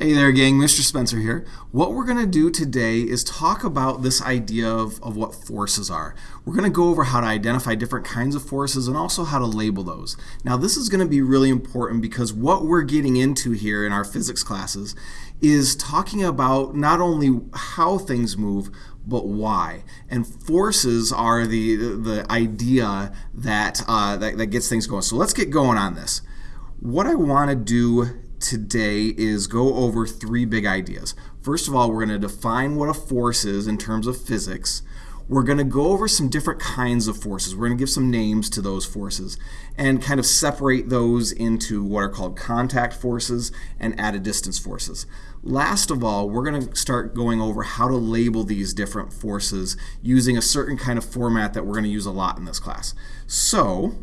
Hey there gang, Mr. Spencer here. What we're going to do today is talk about this idea of, of what forces are. We're going to go over how to identify different kinds of forces and also how to label those. Now this is going to be really important because what we're getting into here in our physics classes is talking about not only how things move, but why. And forces are the, the idea that, uh, that, that gets things going. So let's get going on this. What I want to do today is go over three big ideas. First of all, we're going to define what a force is in terms of physics. We're going to go over some different kinds of forces. We're going to give some names to those forces and kind of separate those into what are called contact forces and at a distance forces. Last of all, we're going to start going over how to label these different forces using a certain kind of format that we're going to use a lot in this class. So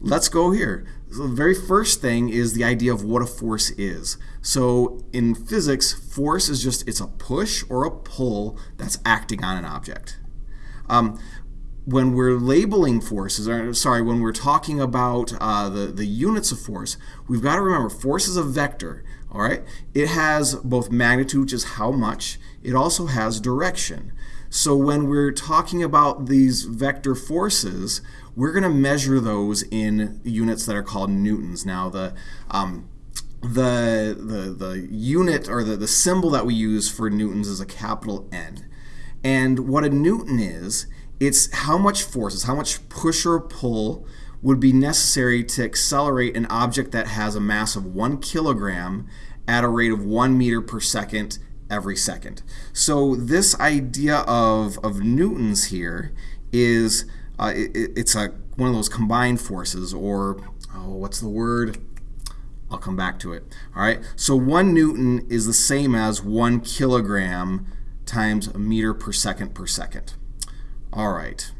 let's go here. So the very first thing is the idea of what a force is. So in physics, force is just, it's a push or a pull that's acting on an object. Um, when we're labeling forces, or sorry, when we're talking about uh, the, the units of force, we've got to remember force is a vector, all right? It has both magnitude, which is how much, it also has direction. So when we're talking about these vector forces, we're going to measure those in units that are called newtons. Now, the um, the, the, the unit or the, the symbol that we use for newtons is a capital N. And what a newton is, it's how much forces, how much push or pull would be necessary to accelerate an object that has a mass of one kilogram at a rate of one meter per second every second. So this idea of, of newtons here is uh, it, it's a, one of those combined forces or oh, what's the word? I'll come back to it. All right, so one newton is the same as one kilogram times a meter per second per second. All right.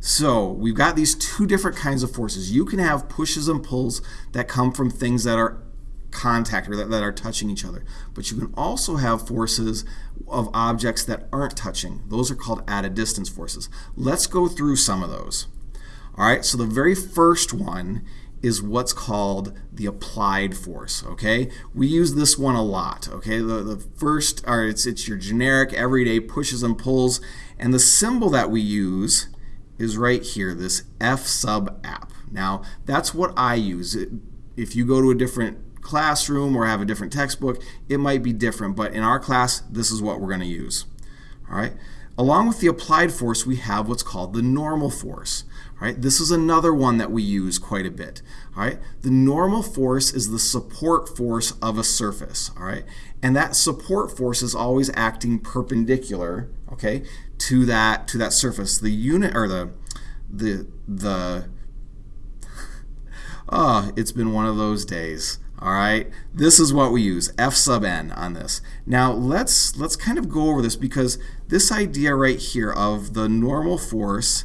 So we've got these two different kinds of forces. You can have pushes and pulls that come from things that are contact or that, that are touching each other. But you can also have forces of objects that aren't touching. Those are called at a distance forces. Let's go through some of those. All right, so the very first one is what's called the applied force, okay? We use this one a lot, okay? The, the first, or it's, it's your generic everyday pushes and pulls, and the symbol that we use is right here, this F sub app. Now, that's what I use. If you go to a different classroom or have a different textbook, it might be different, but in our class, this is what we're going to use. All right. Along with the applied force, we have what's called the normal force. All right. This is another one that we use quite a bit. All right. The normal force is the support force of a surface. All right. And that support force is always acting perpendicular, okay, to that to that surface. The unit or the the the oh, it's been one of those days. All right, this is what we use, F sub n on this. Now let's let's kind of go over this because this idea right here of the normal force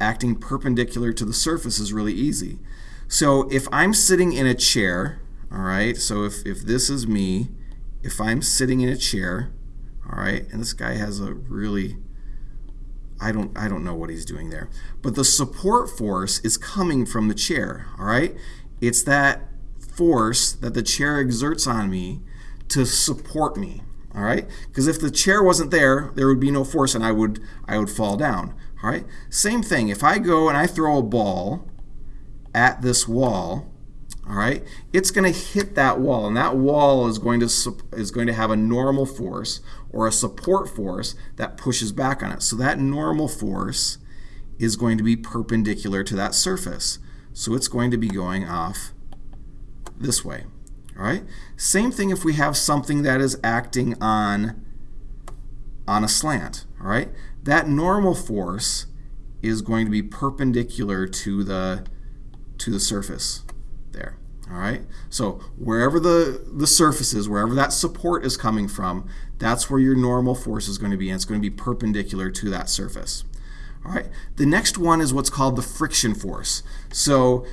acting perpendicular to the surface is really easy. So if I'm sitting in a chair, all right, so if, if this is me, if I'm sitting in a chair, all right, and this guy has a really, I don't, I don't know what he's doing there, but the support force is coming from the chair, all right? It's that force that the chair exerts on me to support me. All right? Because if the chair wasn't there, there would be no force and I would I would fall down. All right? Same thing. If I go and I throw a ball at this wall, all right, it's going to hit that wall, and that wall is going to is going to have a normal force or a support force that pushes back on it. So that normal force is going to be perpendicular to that surface. So it's going to be going off this way. All right. Same thing if we have something that is acting on on a slant. All right. That normal force is going to be perpendicular to the to the surface there. All right. So wherever the the surface is, wherever that support is coming from, that's where your normal force is going to be, and it's going to be perpendicular to that surface. All right. The next one is what's called the friction force. So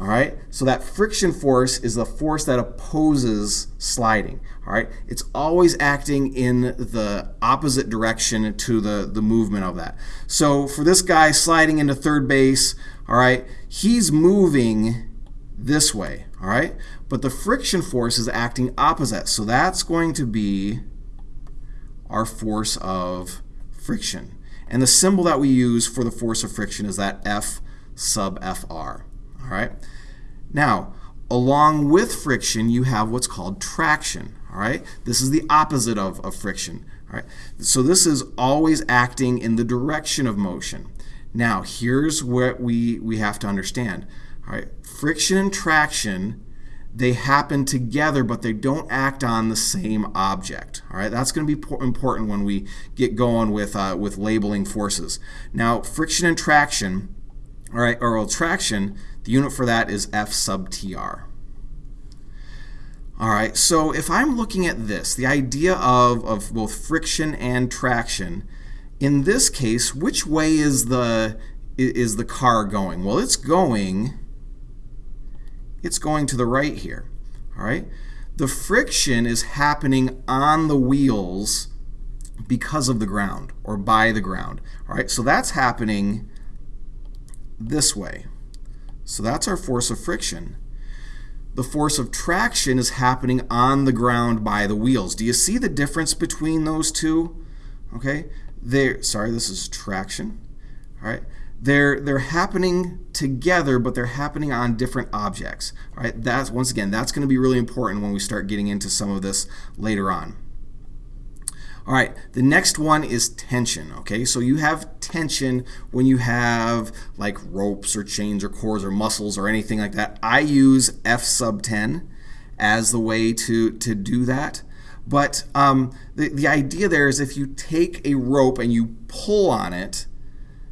all right, so that friction force is the force that opposes sliding. All right, it's always acting in the opposite direction to the, the movement of that. So for this guy sliding into third base, all right, he's moving this way, all right? But the friction force is acting opposite, so that's going to be our force of friction. And the symbol that we use for the force of friction is that F sub FR, all right? Now, along with friction, you have what's called traction, all right? This is the opposite of, of friction, all right? So this is always acting in the direction of motion. Now, here's what we, we have to understand. All right, friction and traction, they happen together, but they don't act on the same object. All right, that's going to be important when we get going with, uh, with labeling forces. Now, friction and traction, all right, or traction, the unit for that is F sub TR. All right, so if I'm looking at this, the idea of, of both friction and traction, in this case, which way is the, is the car going? Well, it's going, it's going to the right here, all right? The friction is happening on the wheels because of the ground or by the ground, all right? So that's happening this way. So that's our force of friction. The force of traction is happening on the ground by the wheels. Do you see the difference between those two? Okay, they're, sorry, this is traction. All right, they're they're happening together, but they're happening on different objects. All right, that's once again that's going to be really important when we start getting into some of this later on. All right, the next one is tension, okay? So you have tension when you have like ropes or chains or cords or muscles or anything like that. I use F sub 10 as the way to, to do that. But um, the, the idea there is if you take a rope and you pull on it,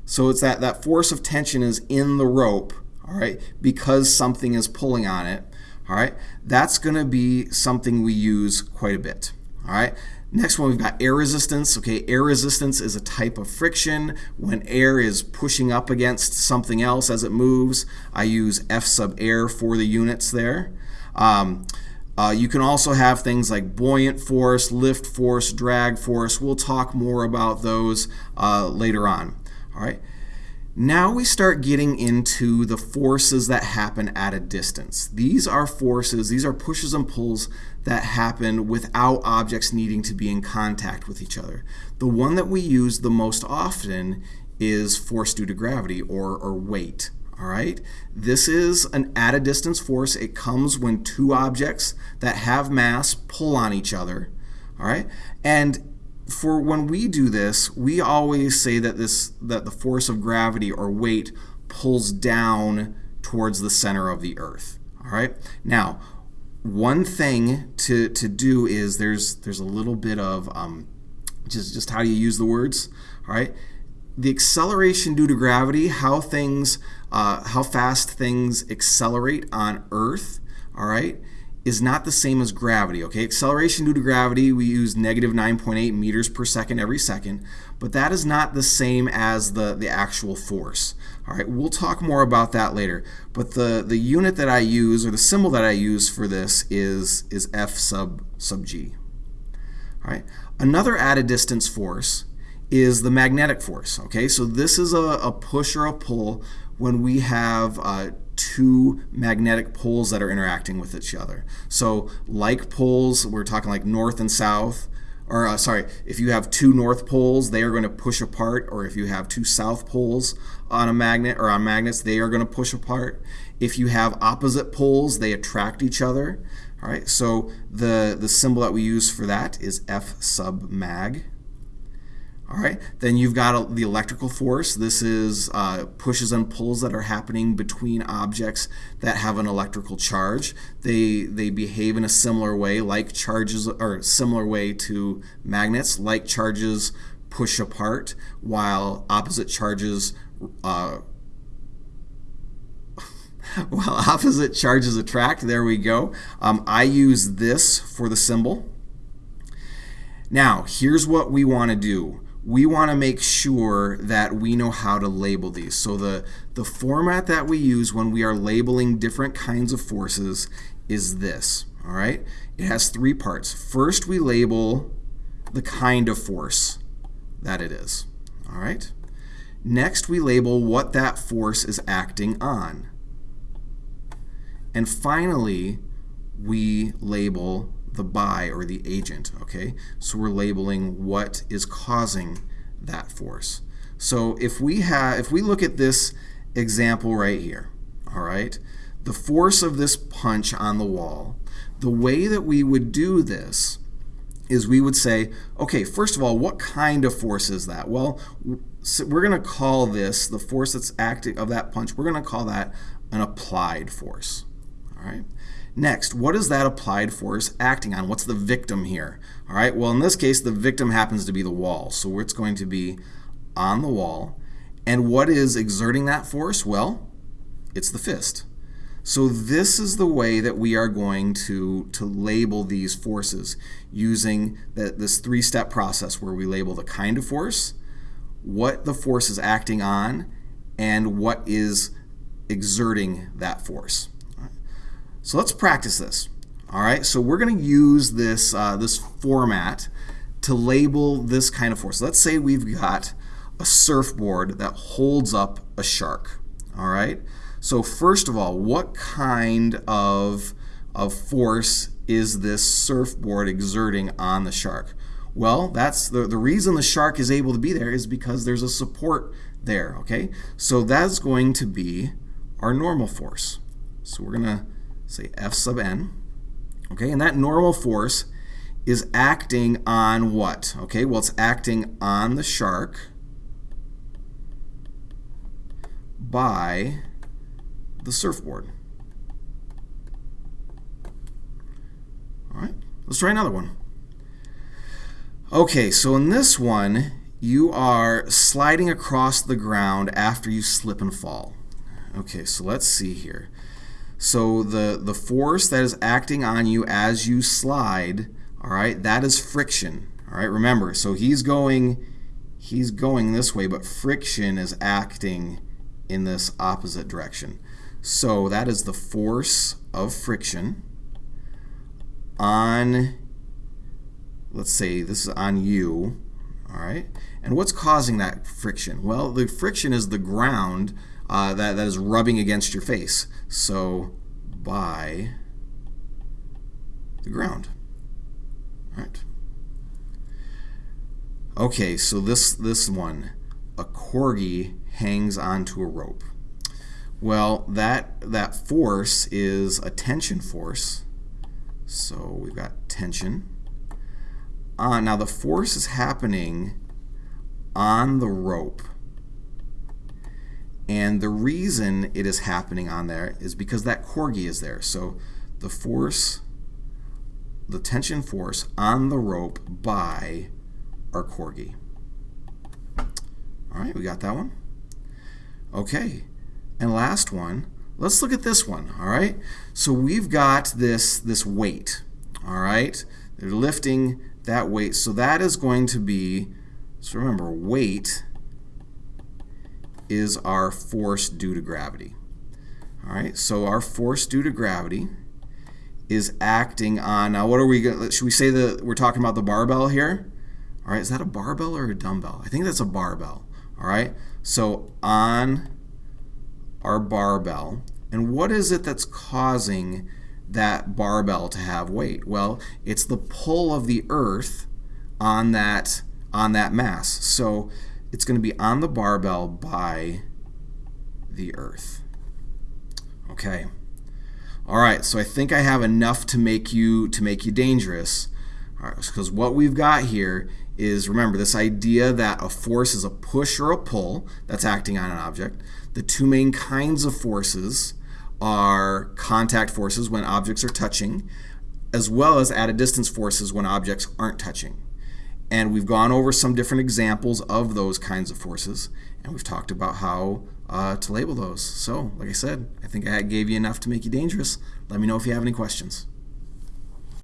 so it's that, that force of tension is in the rope, all right, because something is pulling on it, all right, that's going to be something we use quite a bit, all right. Next one, we've got air resistance. Okay, air resistance is a type of friction when air is pushing up against something else as it moves. I use F sub air for the units there. Um, uh, you can also have things like buoyant force, lift force, drag force. We'll talk more about those uh, later on. All right. Now we start getting into the forces that happen at a distance. These are forces, these are pushes and pulls that happen without objects needing to be in contact with each other. The one that we use the most often is force due to gravity or, or weight all right? This is an at a distance force. It comes when two objects that have mass pull on each other, all right? And for when we do this, we always say that this that the force of gravity or weight pulls down towards the center of the earth, all right? Now, one thing to, to do is there's there's a little bit of um, just just how do you use the words, all right? The acceleration due to gravity, how things uh, how fast things accelerate on Earth, all right, is not the same as gravity, okay? Acceleration due to gravity, we use negative 9.8 meters per second every second, but that is not the same as the, the actual force. All right, we'll talk more about that later. But the, the unit that I use, or the symbol that I use for this is, is F sub, sub G. All right, another at a distance force is the magnetic force, okay? So this is a, a push or a pull when we have uh, two magnetic poles that are interacting with each other. So like poles, we're talking like north and south, or uh, sorry, if you have two north poles, they are going to push apart, or if you have two south poles on a magnet or on magnets, they are going to push apart. If you have opposite poles, they attract each other. All right, so the, the symbol that we use for that is F sub mag. All right, then you've got the electrical force. This is uh, pushes and pulls that are happening between objects that have an electrical charge. They they behave in a similar way, like charges, or similar way to magnets. Like charges push apart, while opposite charges. Uh, while opposite charges attract, there we go. Um, I use this for the symbol. Now, here's what we want to do we want to make sure that we know how to label these. So the, the format that we use when we are labeling different kinds of forces is this, all right? It has three parts. First, we label the kind of force that it is, all right? Next, we label what that force is acting on. And finally, we label the by or the agent, okay? So we're labeling what is causing that force. So if we have if we look at this example right here, all right? The force of this punch on the wall, the way that we would do this is we would say, okay, first of all, what kind of force is that? Well, we're going to call this, the force that's acting of that punch, we're going to call that an applied force. All right. Next, what is that applied force acting on? What's the victim here? All right, well, in this case, the victim happens to be the wall. So it's going to be on the wall. And what is exerting that force? Well, it's the fist. So this is the way that we are going to, to label these forces using the, this three-step process where we label the kind of force, what the force is acting on, and what is exerting that force. So let's practice this. All right, so we're going to use this, uh, this format to label this kind of force. Let's say we've got a surfboard that holds up a shark. All right, so first of all, what kind of, of force is this surfboard exerting on the shark? Well, that's the, the reason the shark is able to be there is because there's a support there, okay? So that's going to be our normal force. So we're going to say F sub n. Okay, and that normal force is acting on what? Okay, well, it's acting on the shark by the surfboard. All right, let's try another one. Okay, so in this one, you are sliding across the ground after you slip and fall. Okay, so let's see here. So the, the force that is acting on you as you slide, all right, that is friction. All right, remember, so he's going he's going this way, but friction is acting in this opposite direction. So that is the force of friction on, let's say this is on you, all right? And what's causing that friction? Well, the friction is the ground uh, that, that is rubbing against your face. So by the ground. All right. Okay, so this, this one, a corgi hangs onto a rope. Well, that, that force is a tension force. So we've got tension. Uh, now the force is happening on the rope. And the reason it is happening on there is because that corgi is there. So the force, the tension force on the rope by our corgi. All right, we got that one. Okay, and last one, let's look at this one, all right? So we've got this, this weight, all right? They're lifting that weight. So that is going to be, so remember, weight is our force due to gravity. All right, so our force due to gravity is acting on, now what are we should we say that we're talking about the barbell here? All right, is that a barbell or a dumbbell? I think that's a barbell, all right? So on our barbell, and what is it that's causing that barbell to have weight? Well, it's the pull of the earth on that, on that mass. So it's going to be on the barbell by the earth. Okay. All right, so I think I have enough to make you to make you dangerous. because what we've got here is remember this idea that a force is a push or a pull that's acting on an object. The two main kinds of forces are contact forces when objects are touching, as well as at a distance forces when objects aren't touching. And we've gone over some different examples of those kinds of forces, and we've talked about how uh, to label those. So, like I said, I think I gave you enough to make you dangerous. Let me know if you have any questions.